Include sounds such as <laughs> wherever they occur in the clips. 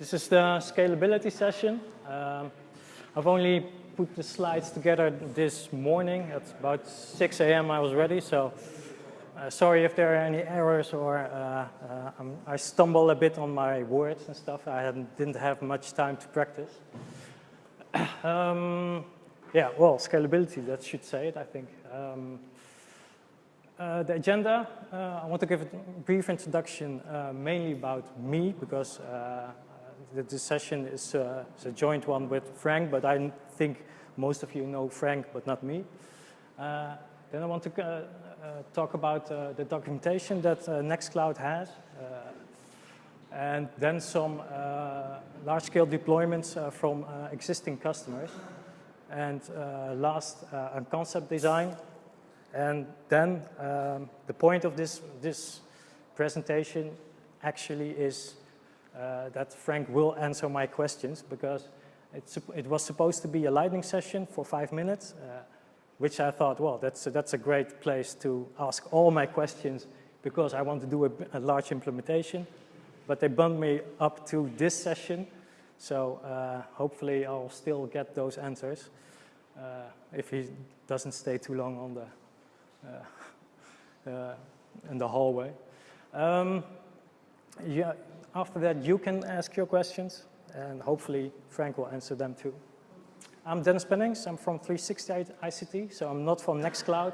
This is the scalability session. Um, I've only put the slides together this morning. At about 6 a.m. I was ready, so uh, sorry if there are any errors or uh, uh, i stumble a bit on my words and stuff. I didn't have much time to practice. <coughs> um, yeah, well, scalability, that should say it, I think. Um, uh, the agenda, uh, I want to give a brief introduction uh, mainly about me because uh, the, the, session is, uh, is, a joint one with Frank, but I think most of you know Frank, but not me. Uh, then I want to talk about the documentation that Nextcloud has and then some large-scale deployments from existing customers. And last, a concept design and then um, the point of this, this presentation actually is uh, that Frank will answer my questions because it was supposed to be a lightning session for five minutes, uh, which I thought, well, that's a, that's a great place to ask all my questions because I want to do a, a large implementation. But they bumped me up to this session, so uh, hopefully I'll still get those answers uh, if he doesn't stay too long on the uh, <laughs> uh, in the hallway. Um, yeah, after that, you can ask your questions, and hopefully Frank will answer them too. I'm Dennis Pennings. I'm from 360 ICT, so I'm not from Nextcloud.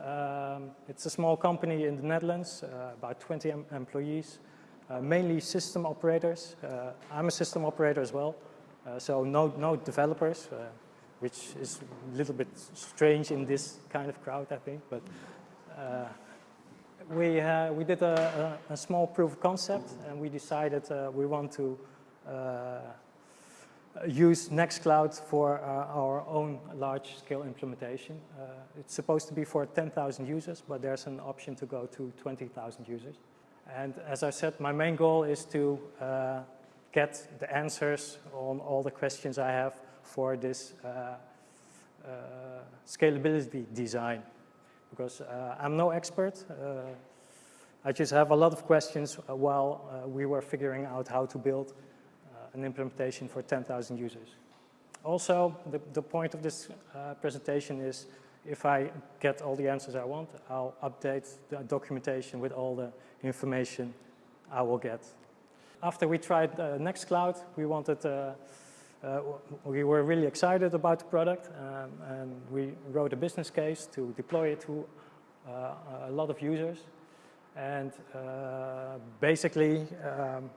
Um, it's a small company in the Netherlands, uh, about 20 em employees, uh, mainly system operators. Uh, I'm a system operator as well, uh, so no, no developers which is a little bit strange in this kind of crowd, I think. But uh, we, uh, we did a, a, a, small proof of concept, and we decided uh, we want to uh, use Nextcloud for uh, our own large-scale implementation. Uh, it's supposed to be for 10,000 users, but there's an option to go to 20,000 users. And as I said, my main goal is to get the answers on all the questions I have for this uh, uh, scalability design because uh, I'm no expert. I just have a lot of questions while we were figuring out how to build an implementation for 10,000 users. Also, the, the point of this uh, presentation is if I get all the answers I want, I'll update the documentation with all the information I will get. After we tried uh, Nextcloud, we wanted uh, uh, we were really excited about the product um, and we wrote a business case to deploy it to uh, a lot of users. And uh, basically, um,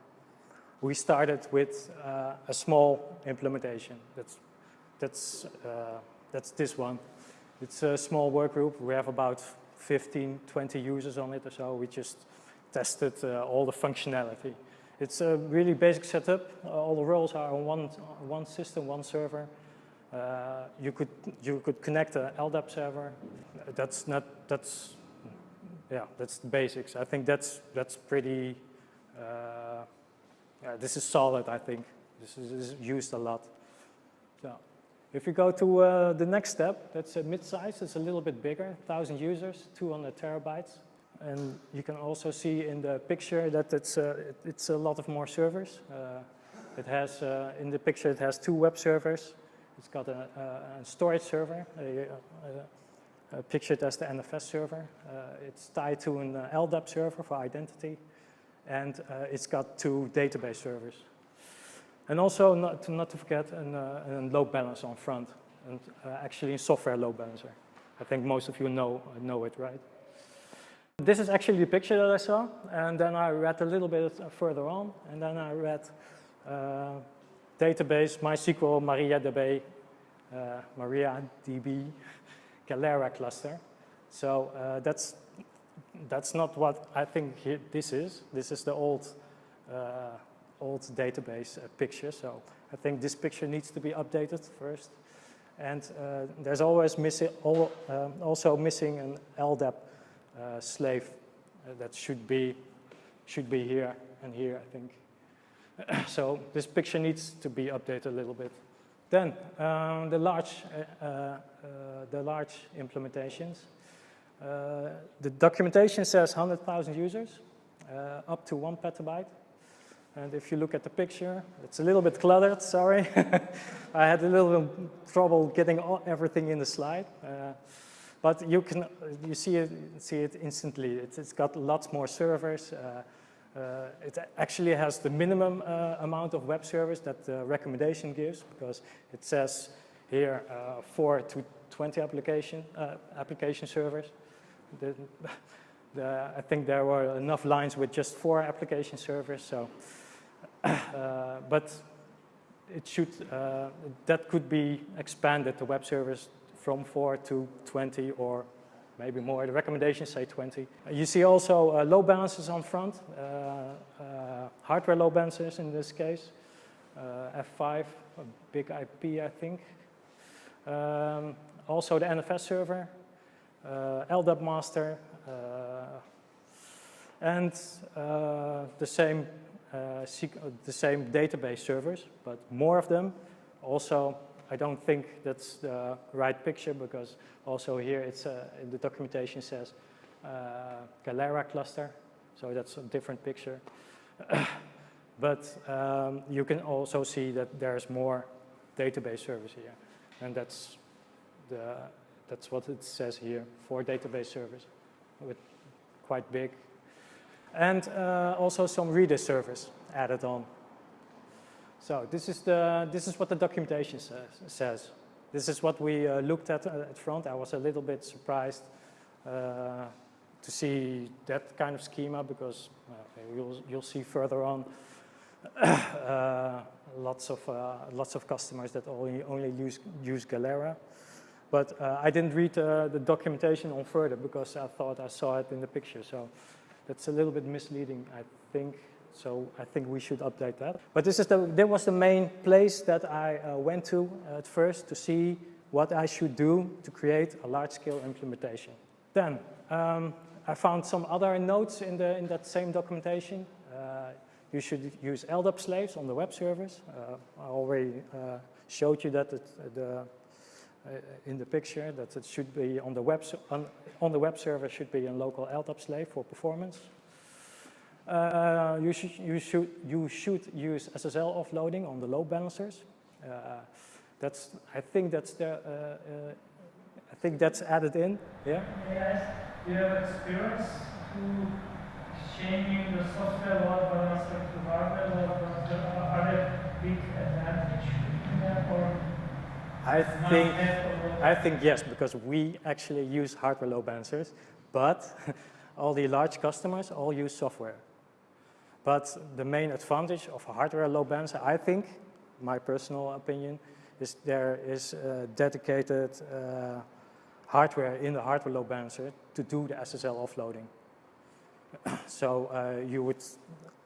we started with uh, a small implementation. That's, that's, uh, that's this one. It's a small work group. We have about 15, 20 users on it or so. We just tested uh, all the functionality. It's a really basic setup. Uh, all the roles are on one, one system, one server. Uh, you could you could connect an LDAP server. That's not that's yeah that's the basics. I think that's that's pretty. Uh, yeah, this is solid. I think this is, is used a lot. So, if you go to uh, the next step, that's a mid-size. It's a little bit bigger, 1,000 users, 200 terabytes. And you can also see in the picture that it's, uh, it's a lot of more servers. Uh, it has, uh, in the picture, it has two web servers. It's got a, a storage server, a, a, pictured as the NFS server. Uh, it's tied to an uh, LDAP server for identity. And uh, it's got two database servers. And also, not to, not to forget, a load balancer on front. And actually, a software load balancer. I think most of you know, know it, right? This is actually the picture that I saw, and then I read a little bit further on, and then I read uh, database, MySQL, MariaDB, uh, MariaDB, Galera cluster. So uh, that's, that's not what I think this is. This is the old, uh, old database uh, picture, so I think this picture needs to be updated first. And uh, there's always missing, also missing an LDAP uh, slave uh, that should be, should be here and here, I think. <clears throat> so this picture needs to be updated a little bit. Then um, the large, uh, uh, the large implementations. The documentation says 100,000 users, up to one petabyte. And if you look at the picture, it's a little bit cluttered, sorry. <laughs> I had a little trouble getting all, everything in the slide. Uh, but you can you see it, see it instantly. It's, it's got lots more servers. Uh, uh, it actually has the minimum uh, amount of web servers that the recommendation gives because it says here uh, 4 to 20 application, uh, application servers. The, <laughs> the, I think there were enough lines with just four application servers, so, <coughs> uh, but it should, that could be expanded, to web servers from 4 to 20 or maybe more. The recommendations say 20. You see also uh, load balancers on front, uh, uh, hardware load balancers in this case, uh, F5, a BIG-IP I think. Um, also the NFS server, uh, LDAP master, and the same the same database servers, but more of them. Also I don't think that's the right picture because also here it's uh, the documentation says uh, Galera cluster, so that's a different picture. <coughs> but um, you can also see that there's more database servers here, and that's the that's what it says here for database servers, with quite big, and uh, also some Redis servers added on. So this is, the, this is what the documentation says. says. This is what we uh, looked at uh, at front. I was a little bit surprised uh, to see that kind of schema because uh, you'll, you'll see further on <coughs> uh, lots, of, uh, lots of customers that only, only use, use Galera. But I didn't read the documentation on further because I thought I saw it in the picture. So that's a little bit misleading, I think. So I think we should update that. But this is the, that was the main place that I uh, went to at first to see what I should do to create a large-scale implementation. Then um, I found some other notes in, the, in that same documentation. Uh, you should use LDAP slaves on the web servers. Uh, I already uh, showed you that it, the, uh, in the picture that it should be on the web on, on the web server should be a local LDAP slave for performance. Uh, you, should, you, should, you should use SSL offloading on the load balancers. Uh, that's, I think that's the, uh, uh, I think that's added in, yeah? Yes, you have experience to changing the software load balancer to hardware load balancer? Are there big advantage or? I think, I think yes, because we actually use hardware load balancers, but <laughs> all the large customers all use software. But the main advantage of a hardware load balancer, I think, my personal opinion, is there is dedicated uh, hardware in the hardware load balancer to do the SSL offloading. <clears throat> so uh, you would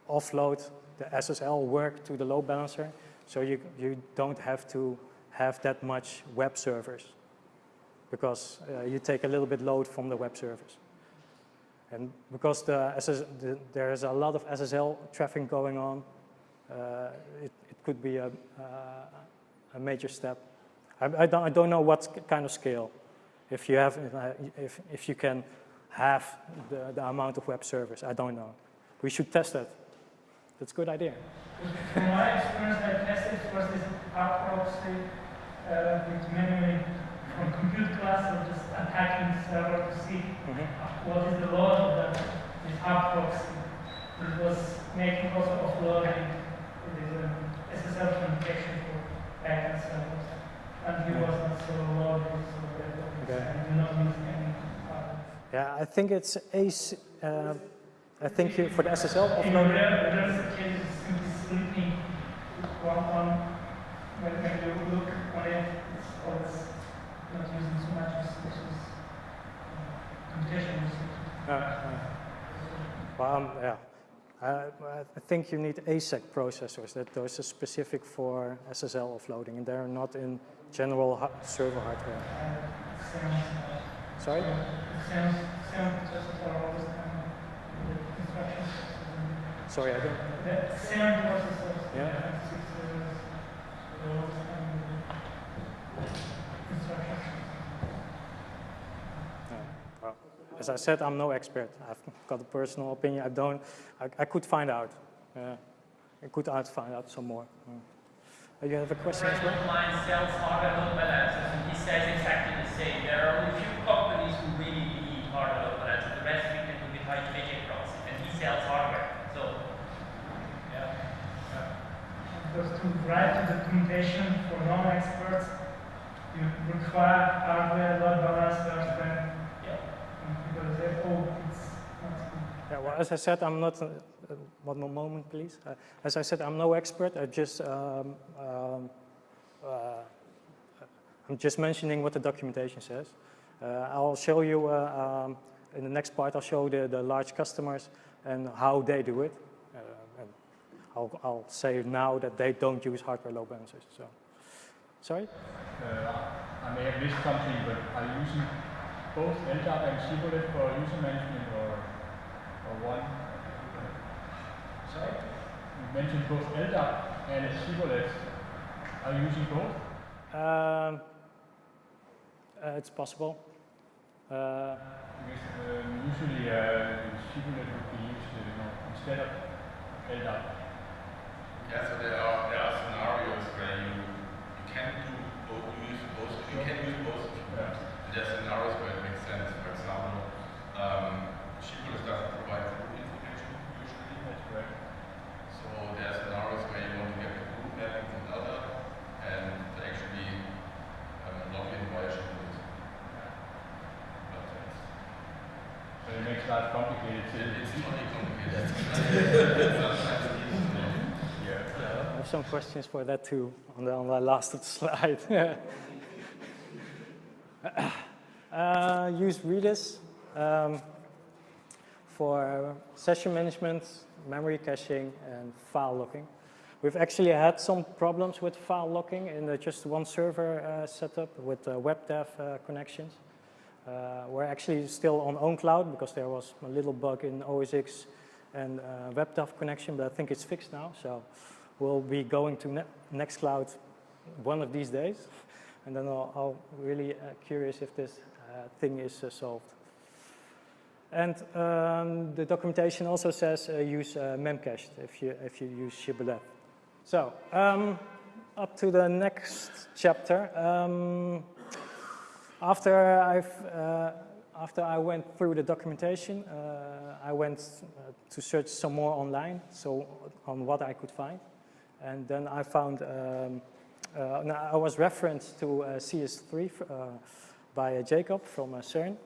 offload the SSL work to the load balancer, so you, you don't have to have that much web servers because uh, you take a little bit load from the web servers. And because the SS, the, there is a lot of SSL traffic going on, uh, it, it, could be a, uh, a major step. I, I, don't, I don't know what kind of scale. If you have, if, if you can have the, the amount of web servers, I don't know. We should test that. That's a good idea. From my experience, I tested first this HAProxy uh, with memory from compute class <laughs> or just attacking the server to see mm -hmm. What is the load of the, this HAProxy. It was making also offloading this um, SSL communication for backend servers. And he was not so loaded, so that okay. and do not use any Yeah, I think it's ace. Uh, I think you, for the SSL offloading. In rare, rare cases, simply sleeping one on when, when you look on it, it's always not using so much resources, uh, computational Uh, uh, well, um, yeah. I think you need ASIC processors that those are specific for SSL offloading and they're not in general server hardware. Sorry? Sorry, I don't. Yeah. As I said, I'm no expert. I've got a personal opinion. I don't, I, I could find out. Uh, I could out find out some more. Uh, you have a question as well? Line sells hardware load balancers, and he says exactly the same. There are only a few companies who really need hardware load balancers. The rest we can do with high JJ proxy, and he sells hardware. So, yeah. Because to write the documentation for non-experts, you require hardware load balancers, then Yeah. people say, it's not good. Yeah, well, as I said, I'm not, uh, uh, one more moment, please. Uh, as I said, I'm no expert. I just, um, um, uh, I'm just mentioning what the documentation says. Uh, I'll show you, uh, um, in the next part, I'll show the, the large customers and how they do it. Uh, and I'll, I'll say now that they don't use hardware load balancers, so. Sorry? Uh, I may have missed something, but are you using both LDAP and Shibboleth for user management or, or one? Sorry? You mentioned both LDAP and Shibboleth. Are you using both? Um, uh, it's possible. Uh, Because um, usually uh, Shibboleth would be used you know, instead of LDAP. Yeah, so there are there are scenarios where you you can do both, you use both, you can use both. Yeah. And there are scenarios where it makes sense. For example, um, Shibboleth doesn't provide group information usually. That's correct. So there are scenarios where you want to get the group mapping from other and to actually um, log in via Shibboleth. But it's, So it makes life complicated. it- it's not really complicated. <laughs> <laughs> Sometimes it's easy to know. Yeah. I have some questions for that too on the, on the last <laughs> slide. Uh, use Redis um, for session management, memory caching, and file locking. We've actually had some problems with file locking in the just one server uh, setup with uh, WebDAV uh, connections. Uh, we're actually still on OwnCloud because there was a little bug in OSX and uh, WebDAV connection, but I think it's fixed now. So we'll be going to ne Nextcloud one of these days, <laughs> and then I'll, I'll really uh, curious if this thing is uh, solved. And um, the documentation also says uh, use uh, memcached if you if you use Shibboleth. So um, up to the next chapter. Um, after I've uh, after I went through the documentation, uh, I went uh, to search some more online, so on what I could find, and then I found. Um, uh, I was referenced to uh, CS3 uh, by Jacob from CERN.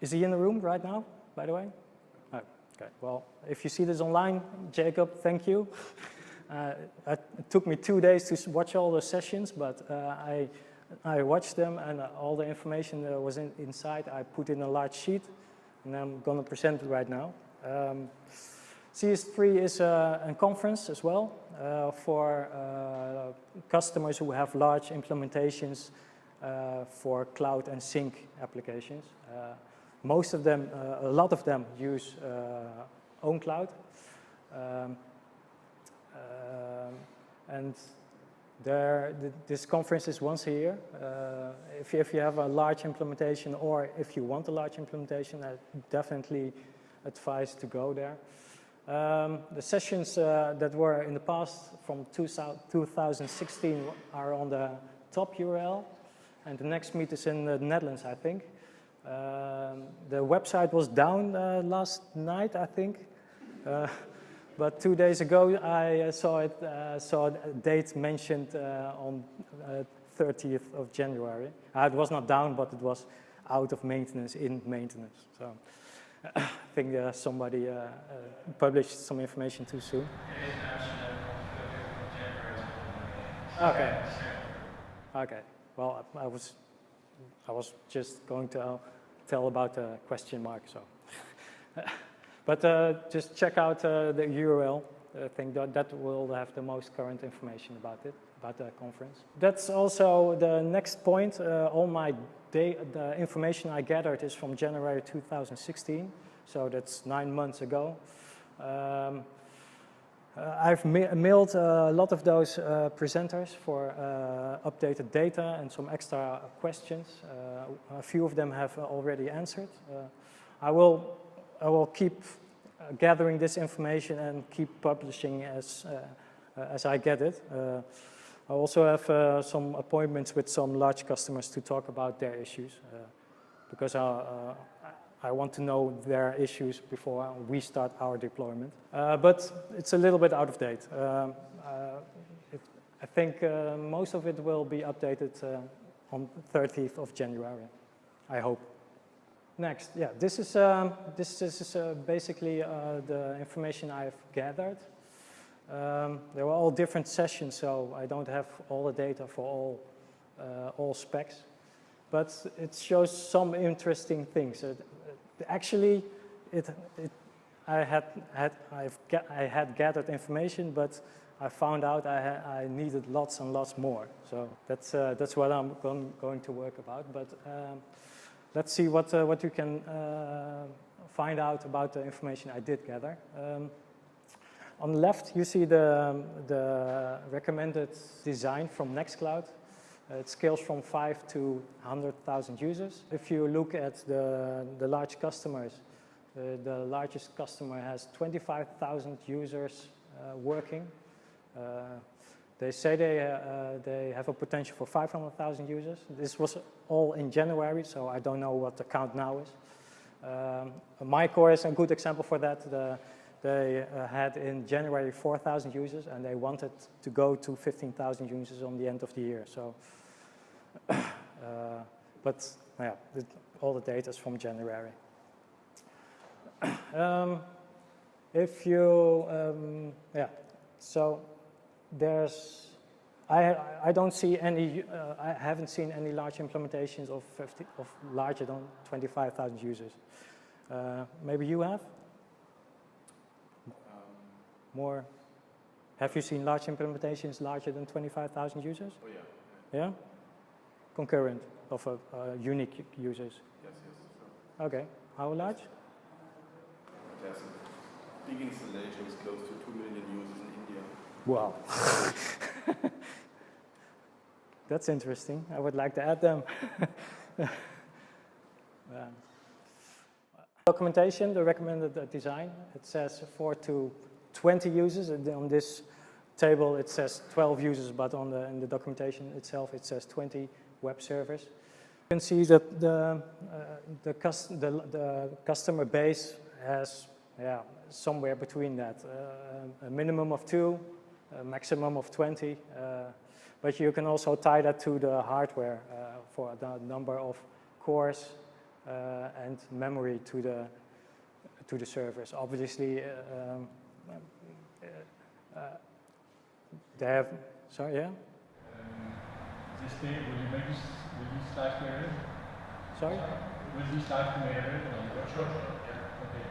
Is he in the room right now, by the way? Oh, okay. Well, if you see this online, Jacob, thank you. <laughs> Uh, it took me two days to watch all the sessions, but uh, I, I watched them and uh, all the information that was in, inside I put in a large sheet, and I'm going to present it right now. Um, CS3 is a, a conference as well uh, for uh, customers who have large implementations uh, for cloud and sync applications. Uh, most of them, uh, a lot of them use uh, OwnCloud. Um, um, and there, th this conference is once a year. Uh, if, you, if you have a large implementation or if you want a large implementation, I definitely advise to go there. Um, the sessions uh, that were in the past from 2000 2016 are on the top URL, and the next meet is in the Netherlands, I think. Um, the website was down uh, last night, I think. Uh, <laughs> but two days ago, I uh, saw it, uh, saw a date mentioned uh, on uh, 30th of January. Uh, it was not down, but it was out of maintenance, in maintenance. So <coughs> I think uh, somebody uh, uh, published some information too soon. Okay. Okay. Well, I was, I was just going to uh, tell about the question mark. So, <laughs> but uh, just check out uh, the URL. I think that that will have the most current information about it, about the conference. That's also the next point. Uh, all my the information I gathered is from January 2016, so that's nine months ago. Um, I've ma mailed uh, a lot of those uh, presenters for uh, updated data and some extra questions. Uh, a few of them have already answered. Uh, I will, I will keep gathering this information and keep publishing as, uh, as I get it. Uh, I also have uh, some appointments with some large customers to talk about their issues because I, I want to know their issues before we start our deployment. but it's a little bit out of date. Um, it, I think most of it will be updated on 30th of January, I hope. Next, yeah, this is, um, this, this is uh, basically uh, the information I've gathered. Um, they were all different sessions, so I don't have all the data for all, uh, all specs. But it shows some interesting things. Actually, it, it, I, had, had, I've I had gathered information, but I found out I, I needed lots and lots more. So that's, uh, that's what I'm going, going to work about. But um, let's see what, uh, what you can uh, find out about the information I did gather. Um, on the left, you see the, the recommended design from Nextcloud. Uh, it scales from 5 to 100,000 users. If you look at the, the large customers, uh, the largest customer has 25,000 users uh, working. Uh, they say they, uh, they have a potential for 500,000 users. This was all in January, so I don't know what the count now is. Um, MyCore is a good example for that. The, they uh, had in January 4,000 users, and they wanted to go to 15,000 users on the end of the year. So, but yeah, all the data is from January. <clears throat> um, if you, um, yeah, so there's, I, I don't see any, uh, I haven't seen any large implementations of, 50, of larger than 25,000 users. Uh, maybe you have? More? Have you seen large implementations larger than 25,000 users? Oh yeah. Yeah? Concurrent of uh, unique users? Yes, yes. Okay. How large? There's a big installation with close to 2 million users in India. Wow. <laughs> That's interesting. I would like to add them. <laughs> documentation, the recommended design, it says 4 to 20 users. And on this table, it says 12 users, but on the, in the documentation itself, it says 20 web servers. You can see that the, uh, the, the, the customer base has yeah, somewhere between that. Uh, a minimum of two, a maximum of 20. Uh, but you can also tie that to the hardware uh, for the number of cores uh, and memory to the to the servers. Obviously, um, they have. Sorry, yeah. This day, will you make this? Will these slides be available? Sorry. Will these slides be made available on the Sure. Yeah. Okay.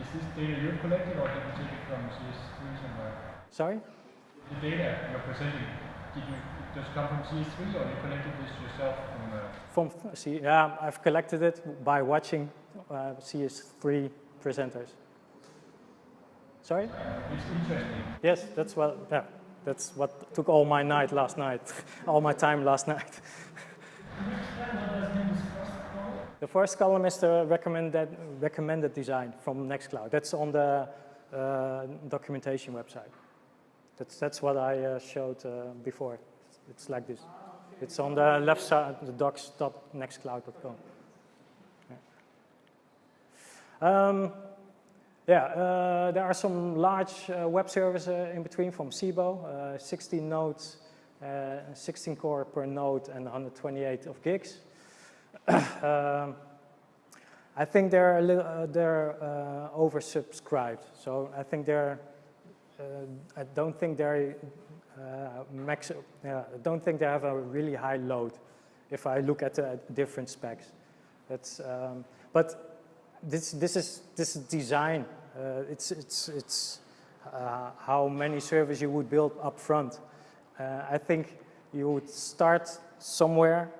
Is this data you collected, or did you take it from CS3 somewhere? Sorry? The data you're presenting, did you does it come from CS3 or you collected this yourself from? Uh... From C, yeah, I've collected it by watching uh, CS3 presenters. Sorry? It's interesting. Yes, that's what. Yeah, that's what took all my night last night, <laughs> all my time last night. <laughs> the first column is the recommended recommended design from Nextcloud. That's on the uh, documentation website. That's, that's what I uh, showed uh, before. It's, like this. It's on the left side, the docs.nextcloud.com. Yeah, um, yeah uh, there are some large uh, web servers uh, in between from Sciebo, uh, 16 nodes, 16 core per node and 128 of gigs. <coughs> um, I think they're, a little, they're oversubscribed. So I think they're uh, I don't think they uh, max. I don't think they have a really high load. If I look at the different specs, that's. Um, but this this is this is design. Uh, it's it's it's how many servers you would build up front. I think you would start somewhere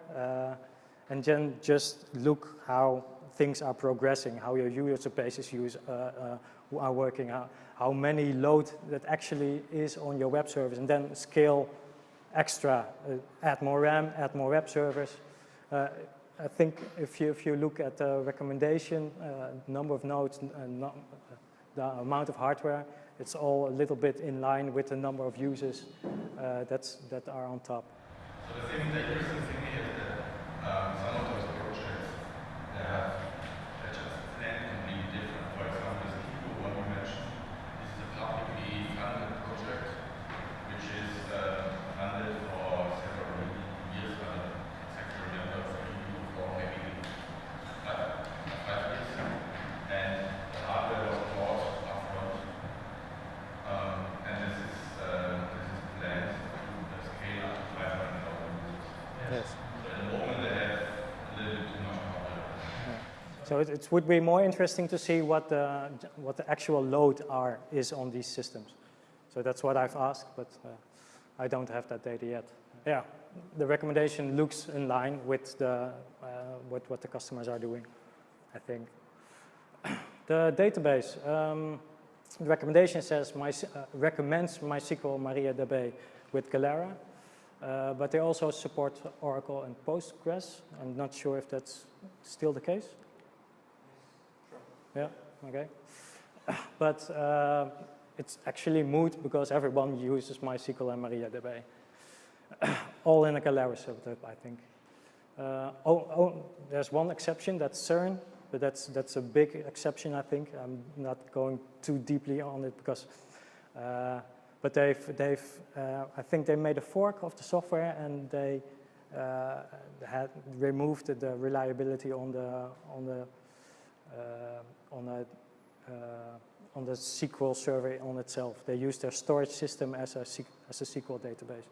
and then just look how things are progressing, how your user bases use, uh, uh, are working, how, how many load that actually is on your web service, and then scale extra, uh, add more RAM, add more web servers. Uh, I think if you, if you look at the recommendation, uh, number of nodes, uh, the amount of hardware, it's all a little bit in line with the number of users uh, that's, that are on top. So the thing, the interesting thing is that um, some of those projects they have they just plan completely different. For example, this Sciebo one you mentioned, this is a publicly funded project which is uh, funded for several years. I don't exactly remember three or four, maybe five, five years. And the hardware was bought upfront. Um, and this is uh, this is planned to scale up to 500,000 users. Yes. So at the moment they have a little bit too much hardware. So it, it would be more interesting to see what the, what the actual load are is on these systems. So that's what I've asked, but uh, I don't have that data yet. Yeah, the recommendation looks in line with the, uh, what, what the customers are doing, I think. <coughs> The database, um, the recommendation says my, uh, recommends MySQL MariaDB with Galera, uh, but they also support Oracle and Postgres. I'm not sure if that's still the case. Yeah, okay. <coughs> But uh, it's actually moot because everyone uses MySQL and MariaDB. <coughs> All in a setup, I think. Uh, oh, oh, there's one exception, that's CERN, but that's, that's a big exception, I think. I'm not going too deeply on it because, uh, but they've, they've uh, I think they made a fork of the software and they uh, had removed the reliability on the, on the on a uh, on the SQL server on itself. They use their storage system as a, as a SQL database.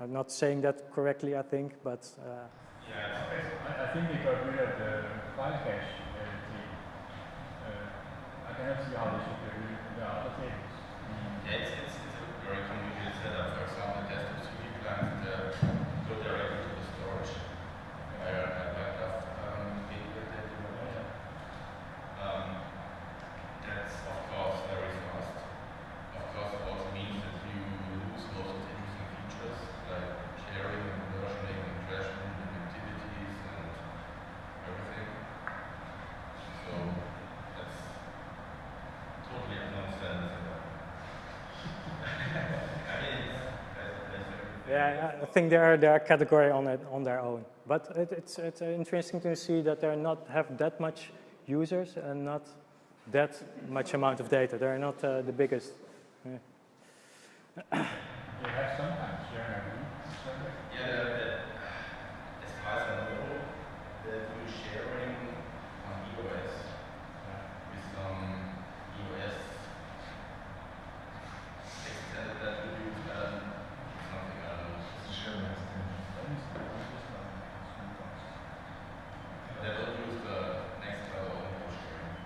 I'm not saying that correctly, I think, but uh, Yeah, I, I think they got rid of the file cache uh, thing. Uh, I cannot see how they should get rid of the other tables. Mm. Yeah, it's, it's, it's a very complicated setup. For example, desktop CD clients uh, go directly to the storage via a backup um, gateway that you have. Um, that's of course very fast. Of course, it also means that you lose most of the interesting features like sharing and versioning and crashing and activities and everything. So that's totally a nonsense. I mean, it's, that's, that's yeah, I think they're they're a category on it on their own. But it, it's it's interesting to see that they not have that much users and not that much amount of data. They're not uh, the biggest. Yeah. They have sometimes sharing a root server. Yeah, the, the, as far as I know, they do sharing on EOS with some EOS extended attributes and something I don't know. That is- that is just not a sweet box. But they don't use the next level of sharing.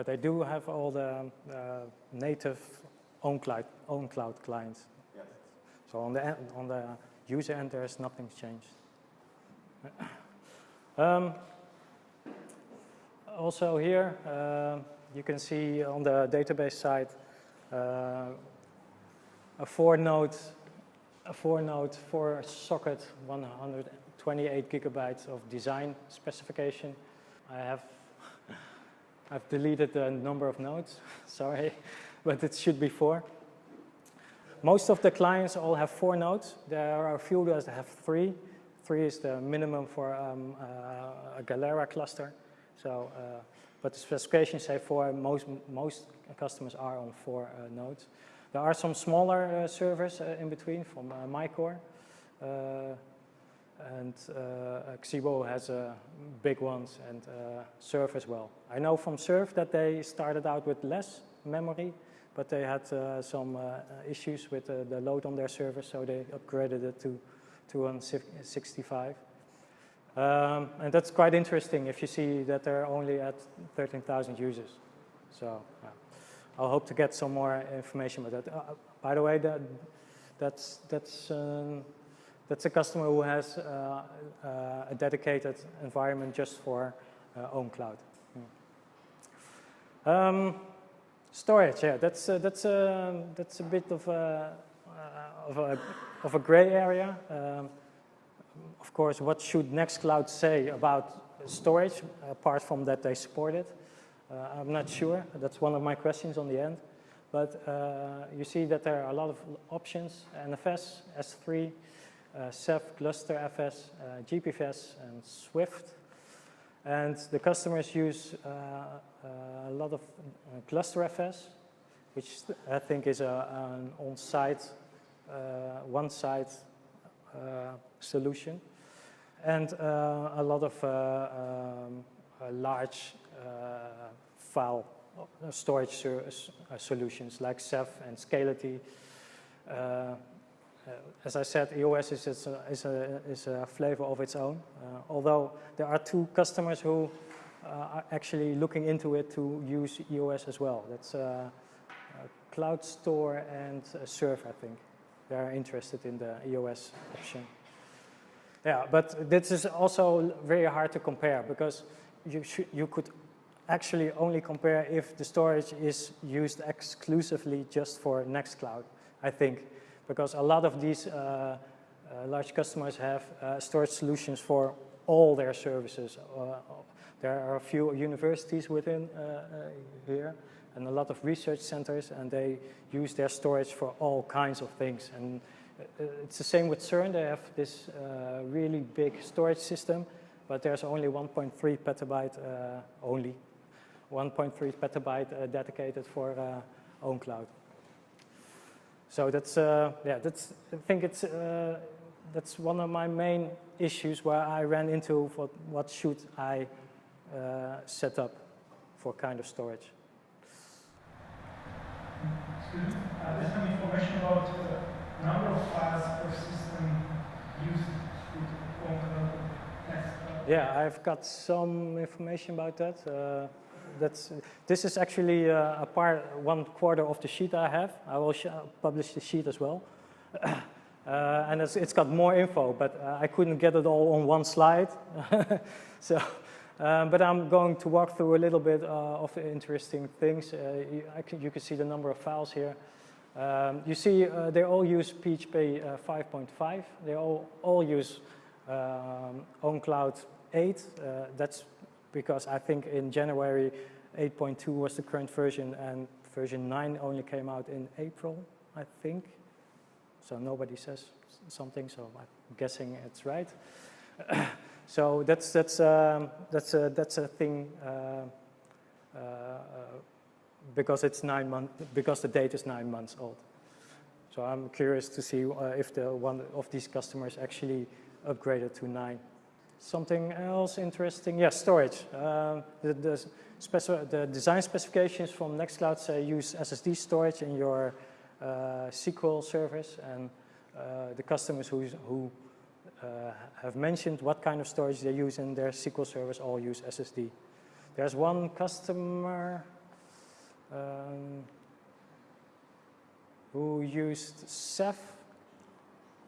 But they do have all the uh, native OwnCloud, own cloud clients. So on the, end, on the user end, there's nothing changed. <coughs> Um, also here, uh, you can see on the database side uh, a four node, a four node, four socket, 128 gigabytes of design specification. I have I've deleted the number of nodes, <laughs> sorry, but it should be four. Most of the clients all have four nodes. There are a few that have three. Three is the minimum for um, uh, a Galera cluster. So, uh, but the specifications say four. Most most customers are on four uh, nodes. There are some smaller uh, servers uh, in between from uh, MyCore. And uh, Sciebo has uh, big ones and uh, Surf as well. I know from Surf that they started out with less memory, but they had uh, some uh, issues with uh, the load on their server, so they upgraded it to 265. Um, and that's quite interesting if you see that they're only at 13,000 users. So I'll hope to get some more information about that. By the way, that, that's, that's um, that's a customer who has uh, uh, a dedicated environment just for uh, OwnCloud. Hmm. Um, storage, yeah, that's uh, that's a that's a bit of a uh, of a of a gray area. Um, of course, what should Nextcloud say about storage, apart from that they support it. Uh, I'm not sure. That's one of my questions on the end. But uh, you see that there are a lot of options, NFS, S3, uh, Ceph, GlusterFS, uh, GPFS, and Swift. And the customers use uh, uh, a lot of uh, GlusterFS, which I think is a, an on-site, one-site solution. And a lot of um, large file storage solutions like Ceph and Scality. Uh, as I said, EOS is, a, is, a, is a flavor of its own, uh, although there are two customers who uh, are actually looking into it to use EOS as well. That's CloudStor and Surf, I think. They are interested in the EOS option. Yeah, but this is also very hard to compare because you, you could actually only compare if the storage is used exclusively just for Nextcloud, I think because a lot of these uh, uh, large customers have uh, storage solutions for all their services. there are a few universities within here and a lot of research centers and they use their storage for all kinds of things. And it's the same with CERN. They have this uh, really big storage system, but there's only 1.3 petabyte, uh, only 1.3 petabyte uh, dedicated for OwnCloud. So that's, uh, yeah, that's, I think it's, uh, that's one of my main issues where I ran into what, what should I uh, set up for kind of storage. Excuse me, uh, there's some information about the number of files per system used OwnCloud. Yeah, I've got some information about that. That's, this is actually uh, a part, one quarter of the sheet I have. I will publish the sheet as well. <coughs> uh, and it's, it's got more info, but uh, I couldn't get it all on one slide. <laughs> so, um, but I'm going to walk through a little bit uh, of interesting things. Uh, you, can, you, can, see the number of files here. Um, you see uh, they all use PHP 5.5. They all, all use um, OwnCloud 8. that's because I think in January 8.2 was the current version and version 9 only came out in April, I think. So nobody says something, so I'm guessing it's right. <coughs> so that's, that's, um, that's, a, that's a thing uh, uh, because it's nine months, because the date is nine months old. So I'm curious to see uh, if the one of these customers actually upgraded to nine. Something else interesting, yes, storage. Uh, the, the, the, design specifications from Nextcloud say use SSD storage in your uh, SQL service and uh, the customers who, who uh, have mentioned what kind of storage they use in their SQL service all use SSD. There's one customer um, who used Ceph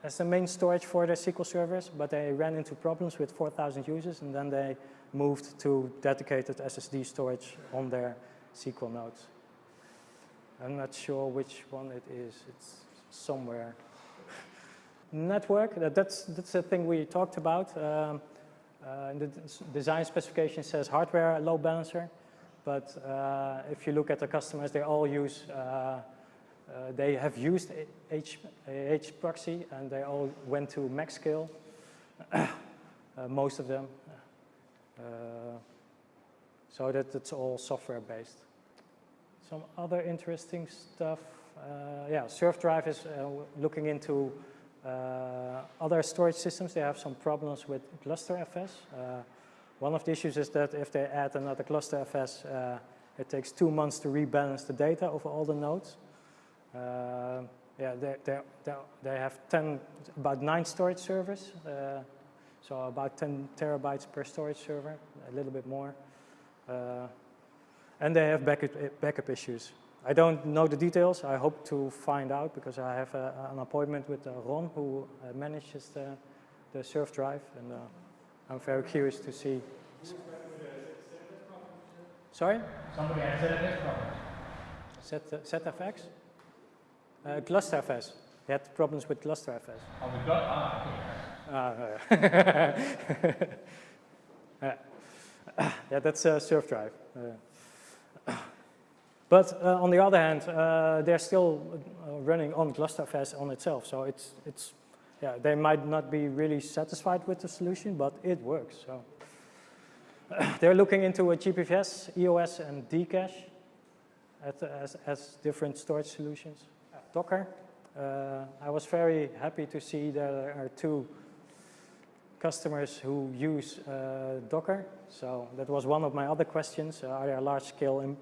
as the main storage for their SQL servers, but they ran into problems with 4,000 users and then they moved to dedicated SSD storage on their SQL nodes. I'm not sure which one it is. It's somewhere. Network, that, that's, that's the thing we talked about. Um, uh, the design specification says hardware load balancer, but uh, if you look at the customers, they all use uh, uh, they have used H, H proxy and they all went to MaxScale, <clears throat> uh, most of them. Uh, so that it's all software based. Some other interesting stuff. Uh, yeah, Surfdrive is uh, looking into other storage systems. They have some problems with GlusterFS. one of the issues is that if they add another GlusterFS, it takes two months to rebalance the data over all the nodes. Uh, yeah, they, they, they have 10, about nine storage servers. Uh, so about 10 terabytes per storage server, a little bit more. Uh, and they have backup, backup issues. I don't know the details. I hope to find out because I have a, an appointment with uh, Ron who uh, manages the, the Surfdrive and uh, I'm very curious to see. Sorry? Somebody has ZFS problems. ZFX? Uh, GlusterFS. They had problems with GlusterFS. Oh, we got, ah, okay. <laughs> Uh, <coughs> yeah, that's a surf drive. Uh, <coughs> but uh, on the other hand, uh, they're still uh, running on GlusterFS on itself. So it's, it's, yeah, they might not be really satisfied with the solution, but it works. So <coughs> they're looking into a GPFS, EOS, and Dcache as, as different storage solutions. Docker, uh, I was very happy to see there are two customers who use uh, Docker. So that was one of my other questions. Uh, are there large-scale Im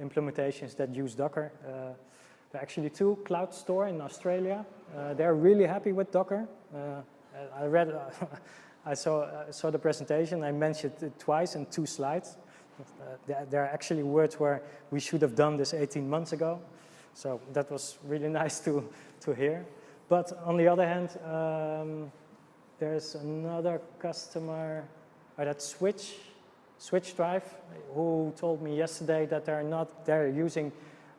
implementations that use Docker? Uh, there are actually two, CloudStor in Australia. Uh, they're really happy with Docker. Uh, I read, <laughs> I saw, saw the presentation. I mentioned it twice in two slides. There, there are actually words where we should have done this 18 months ago. So that was really <laughs> nice to, to hear. But on the other hand, um, there's another customer uh, that Switch, Switch Drive, who told me yesterday that they're not, they're using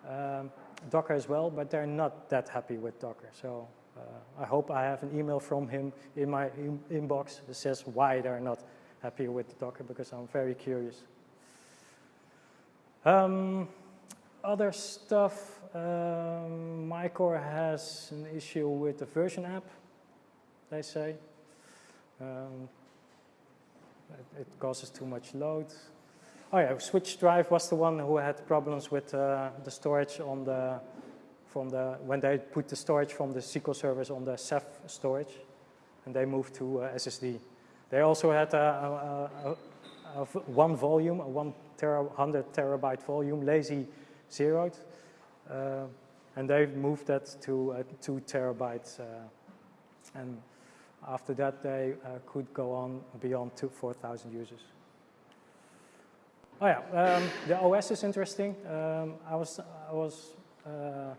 um, Docker as well, but they're not that happy with Docker. So uh, I hope I have an email from him in my in inbox that says why they're not happy with Docker, because I'm very curious. Um, other stuff, um, Mycore has an issue with the version app, they say. Um, it, it, causes too much load. Oh yeah, Switch Drive was the one who had problems with uh, the storage on the, from the, when they put the storage from the SQL servers on the Ceph storage, and they moved to uh, SSD. They also had a, a, a, a one volume, a one tera, 100 terabyte volume, lazy zeroed, uh, and they moved that to uh, two terabytes, uh, and after that, they uh, could go on beyond 4,000 users. Oh yeah, um, the OS is interesting. Um, I was, I was, uh,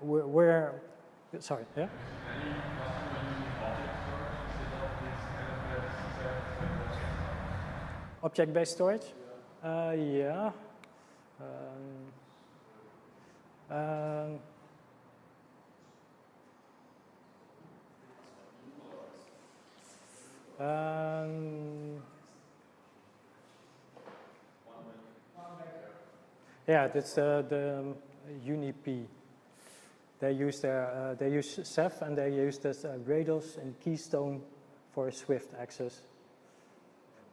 where, where, sorry, yeah? Object-based storage? Uh, yeah. Um, um, Um, yeah, that's uh, the um, UniP. They use their uh, they use Ceph and they use this uh, Rados and Keystone for Swift access.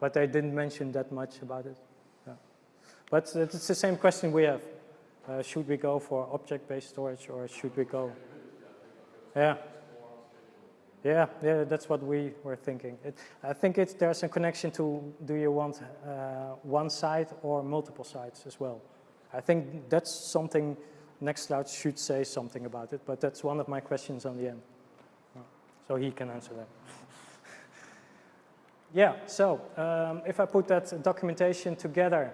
But they didn't mention that much about it. But it's the same question we have. Uh, should we go for object-based storage or should we go? Yeah. Yeah, yeah, that's what we were thinking. It, I think it, there's a connection to do you want uh, one site or multiple sites as well. I think that's something Nextcloud should say something about it, but that's one of my questions on the end. So he can answer that. <laughs> yeah, so um, if I put that documentation together,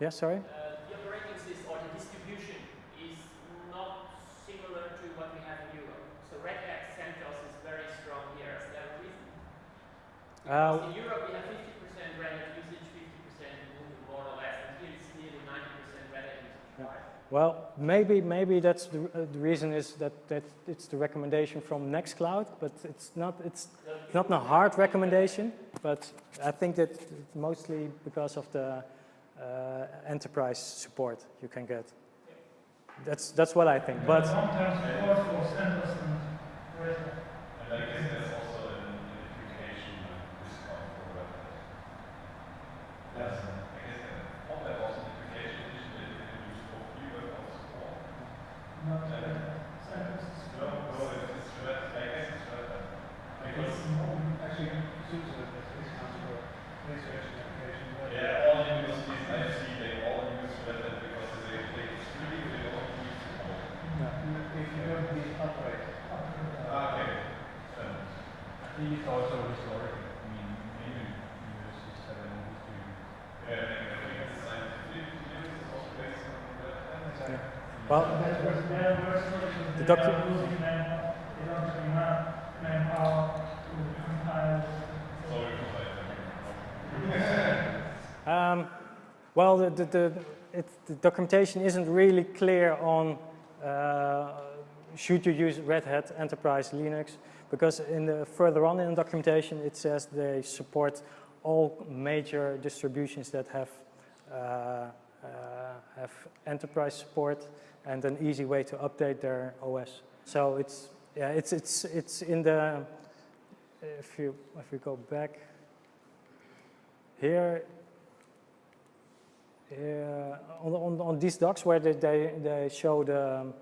yeah, sorry? Uh, the operating system or the distribution is not similar to what we have in Europe. So Red Hat CentOS is very strong here. Is that a reason? Because Uh, in Europe, we have 50% Red Hat usage, 50% more or less, and here it's nearly 90% Red Hat usage. Yeah. Well, maybe maybe that's the, uh, the reason is that, that it's the recommendation from Nextcloud, but it's not it's not a hard recommendation. But I think that mostly because of the uh, enterprise support you can get. That's that's what I think. But long-term support for CentOS and Well, the document. Um, well, the, the, the, it, the, documentation isn't really clear on uh, should you use Red Hat Enterprise Linux, because in the, further on in the documentation it says they support all major distributions that have uh, uh, have enterprise support and an easy way to update their OS. So it's yeah, it's it's it's in the if you if we go back here on, on, on these docs where they, they, they show the um,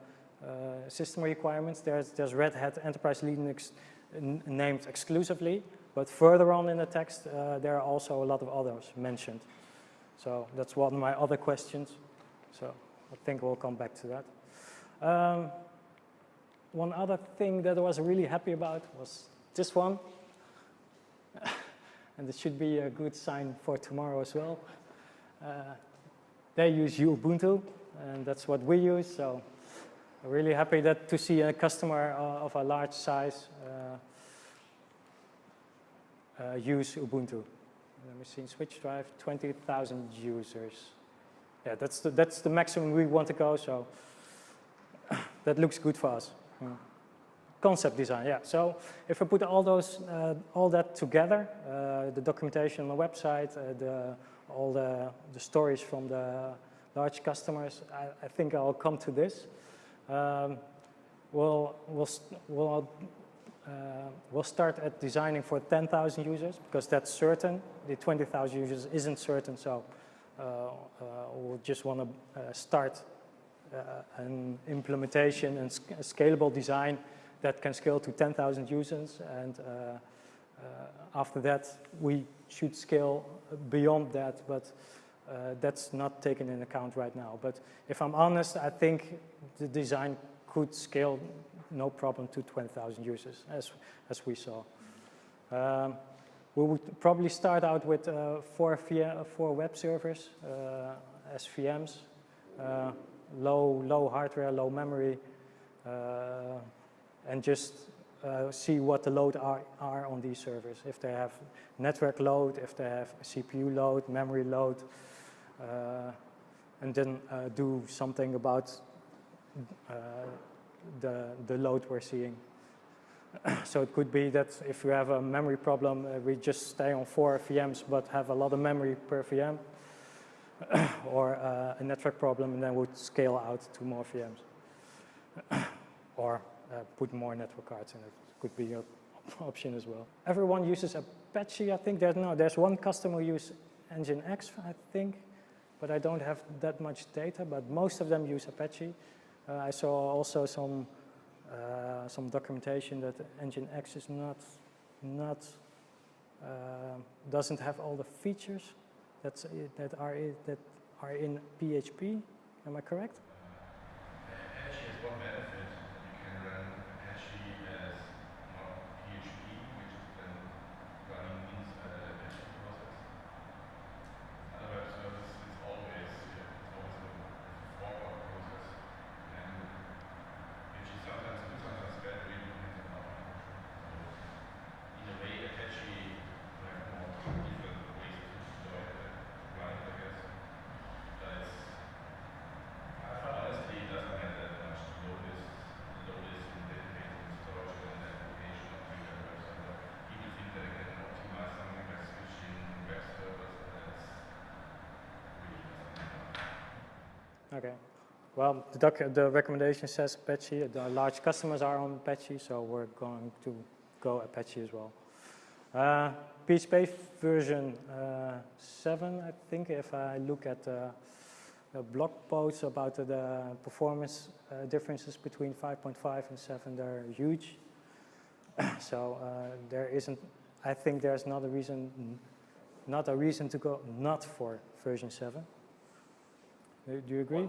uh, system requirements, there's, there's Red Hat Enterprise Linux named exclusively, but further on in the text, uh, there are also a lot of others mentioned. So that's one of my other questions. So I think we'll come back to that. Um, one other thing that I was really happy about was this one. <laughs> and it should be a good sign for tomorrow as well. Uh, they use Ubuntu, and that's what we use. So really happy that to see a customer uh, of a large size uh, uh, use Ubuntu. Let me see, switch drive, 20,000 users. Yeah, that's the, that's the maximum we want to go, so <coughs> that looks good for us. Yeah. Concept design, yeah. So if I put all those, uh, all that together, uh, the documentation on the website, uh, the, all the, the stories from the large customers, I, I think I'll come to this. Um, we'll, we'll, we'll, uh, we'll start at designing for 10,000 users because that's certain. The 20,000 users isn't certain, so uh, uh, we'll just want to uh, start uh, an implementation and sc scalable design that can scale to 10,000 users. And uh, after that, we should scale beyond that, but uh, that's not taken in account right now. But if I'm honest, I think the design could scale no problem to 20,000 users, as, as we saw. Um, we would probably start out with uh, four, four web servers uh, uh, low, low hardware, low memory, uh, and just uh, see what the load are, are on these servers. If they have network load, if they have CPU load, memory load, and then uh, do something about uh, the, the load we're seeing. <clears throat> so it could be that if you have a memory problem, uh, we just stay on four VMs but have a lot of memory per VM, <clears throat> or uh, a network problem and then would scale out to more VMs, <clears throat> or uh, put more network cards in it. Could be an <laughs> option as well. Everyone uses Apache, I think. There's no, there's one customer who uses Nginx, I think but I don't have that much data, but most of them use Apache. Uh, I saw also some uh, some documentation that Nginx is not not uh, doesn't have all the features that's that are that are in PHP. Am I correct? Apache is one benefit. You can run Apache as not PHP, which is then running inside the Apache process. Other web service is always yeah, always a forward process, and which is sometimes good, sometimes bad, really depends on how you So in a way, Apache have more different ways to deploy the client, I guess. But it's honestly, it doesn't have that much to load this, load this in dedicated storage and application of your web server. People think that they can optimize something by switching web servers, but that's really doesn't happen. Okay. Well, the, the recommendation says Apache. The large customers are on Apache, so we're going to go Apache as well. Uh, PHP version uh, 7, I think, if I look at uh, the blog posts about the, the performance uh, differences between 5.5 and 7, they're huge. <coughs> so uh, there isn't, I think there's not a reason, not a reason to go not for version 7. Do do you agree?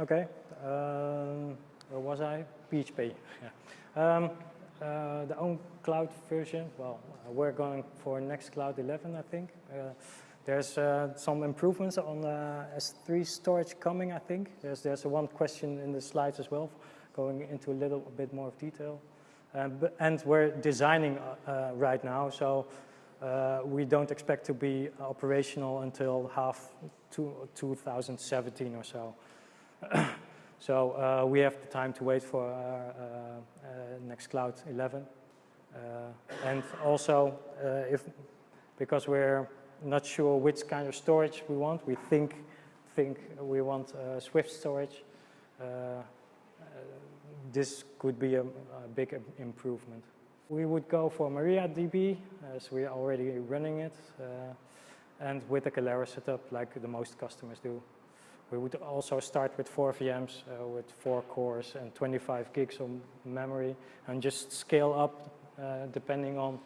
okay. Um, where was I? PHP. <laughs> Yeah. Um, uh, the own cloud version, well, uh, we're going for Nextcloud 11, I think. Uh, there's uh, some improvements on uh, S3 storage coming, I think. There's, there's one question in the slides as well, going into a little bit more of detail. Um, but, and we're designing uh, uh, right now, so uh, we don't expect to be operational until half two, 2017 or so. <coughs> so uh, we have the time to wait for our uh, uh, Nextcloud 11. Uh, and also, if because we're not sure which kind of storage we want, we think think we want Swift storage. This could be a, a big improvement. We would go for MariaDB, as we're already running it, uh, and with a Galera setup like the most customers do. We would also start with four VMs uh, with four cores and 25 gigs of memory and just scale up uh, depending on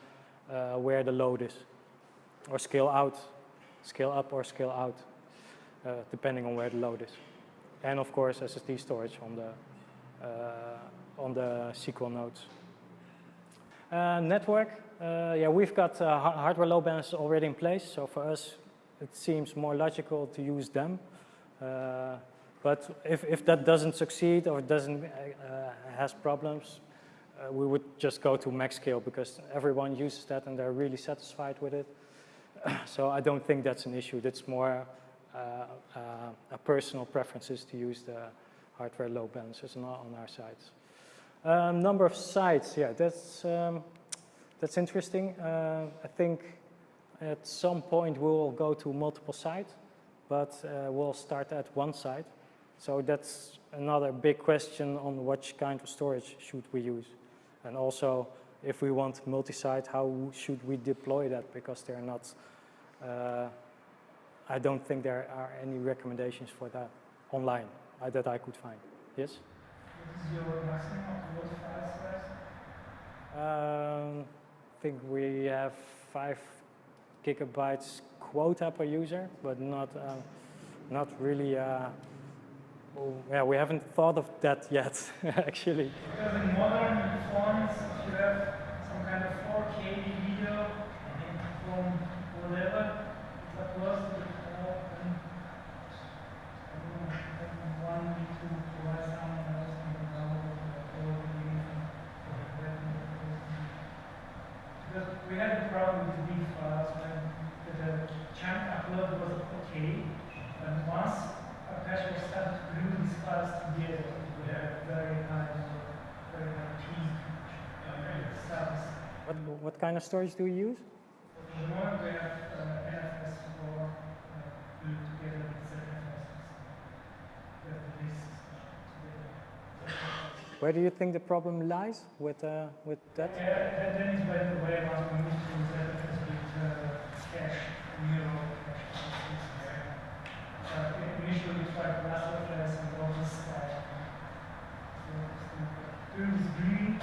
uh, where the load is. Or scale out, scale up or scale out, uh, depending on where the load is. And of course SSD storage on the, uh, on the SQL nodes. Uh, network, yeah, we've got hardware load balancers already in place, so for us it seems more logical to use them. But if, if that doesn't succeed or doesn't uh, uh, has problems, uh, we would just go to MaxScale because everyone uses that and they're really satisfied with it. <coughs> so I don't think that's an issue. That's more a personal preferences to use the hardware load balancers on our, on our sites. Um, number of sites, yeah, that's um, that's interesting. Uh, I think at some point we will go to multiple sites, but uh, we'll start at one site. So that's another big question on which kind of storage should we use, and also if we want multi-site, how should we deploy that? Because there are not. Uh, I don't think there are any recommendations for that online uh, that I could find. Yes. Um, I think we have five gigabytes quota per user, but not um, not really. Uh, oh, yeah, we haven't thought of that <laughs> yet, actually. Because in modern phones, if you have some kind of 4K video from whatever, to the cloud, then I don't know, then one need to provide someone else on the cloud to upload the video from that Because we had a problem with big files when the chunk upload was okay, and once Apache was started to glue these files together, we had very high, very high peak uh, size. What kind of storage do you use? Uh, uh. Where do you think the problem lies with uh, with that? Yeah, the way to ZFS with uh, cache. Uh, initially we tried and all this stuff. Green,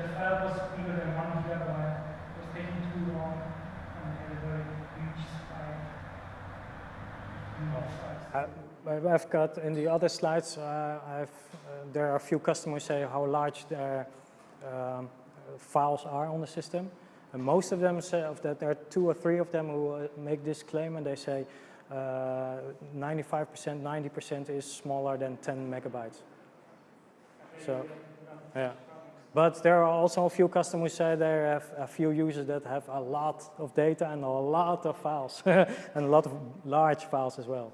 the file was bigger than one gigabyte. It was taking too long and had a very huge spike. in the files. Uh, I've got in the other slides, uh, uh, there are a few customers say how large their um, files are on the system. And most of them say of that there are two or three of them who uh, make this claim and they say 95%, 90% is smaller than 10 megabytes. So, yeah. But there are also a few customers say they have a few users that have a lot of data and a lot of files <laughs> and a lot of large files as well.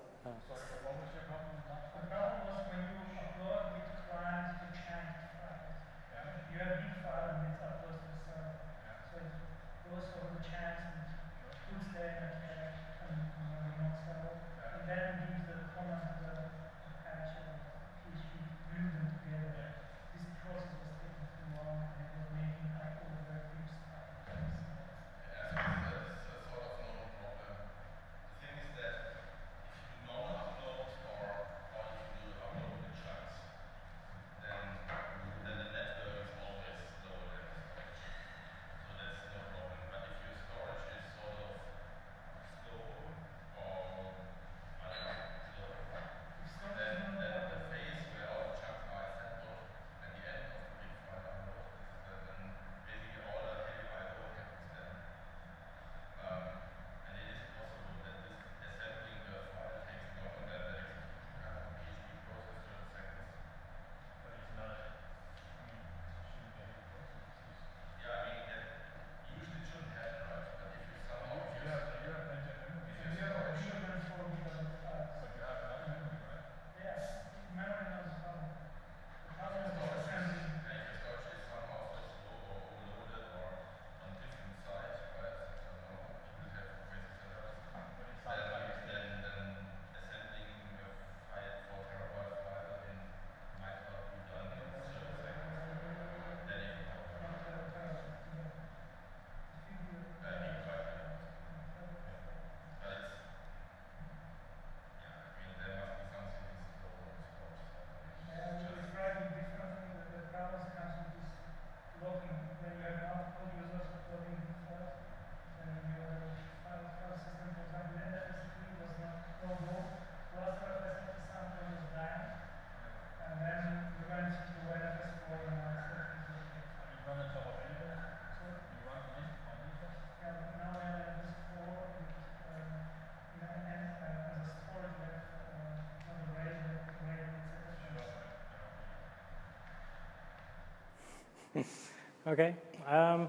Okay. Um,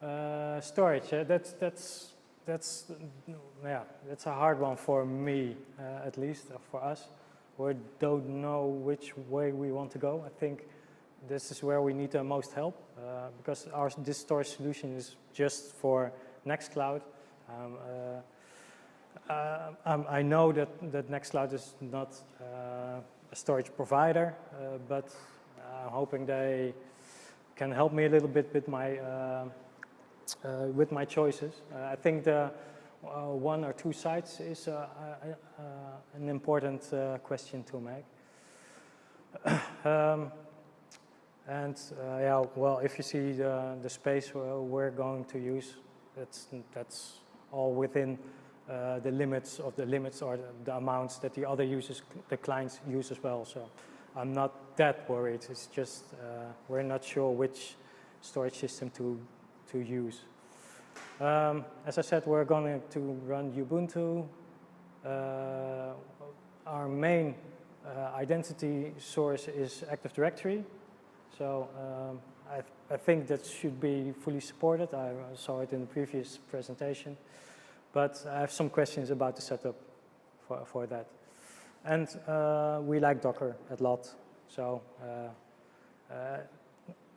uh, storage. Uh, that's that's that's yeah. That's a hard one for me, uh, at least uh, for us. We don't know which way we want to go. I think this is where we need the most help uh, because our this storage solution is just for Nextcloud. Um, uh, um, I know that that Nextcloud is not a storage provider, but I'm hoping they can help me a little bit with my uh, uh, with my choices. Uh, I think the one or two sites is an important question to make. <coughs> um, and uh, yeah, well, if you see the, the space we're, we're going to use, that's that's all within uh, the limits of the limits or the, the amounts that the other users, the clients use as well. So I'm not that worried. It's just uh, we're not sure which storage system to to use. Um, as I said, we're going to run Ubuntu. Uh, our main uh, identity source is Active Directory. So um, I, th I think that should be fully supported. I saw it in the previous presentation. But I have some questions about the setup for, for that. And uh, we like Docker a lot. So uh, uh,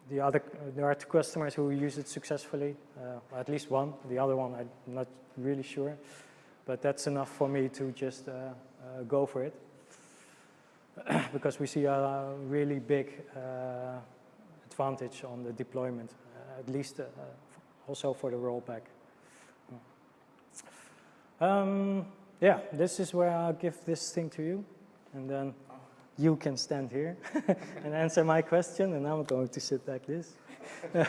the other, there are two customers who use it successfully, uh, at least one. The other one, I'm not really sure. But that's enough for me to just uh, uh, go for it. <coughs> because we see a really big advantage on the deployment, at least also for the rollback. Um, yeah, this is where I'll give this thing to you, and then you can stand here <laughs> and answer my question, and I'm going to sit like this. <laughs>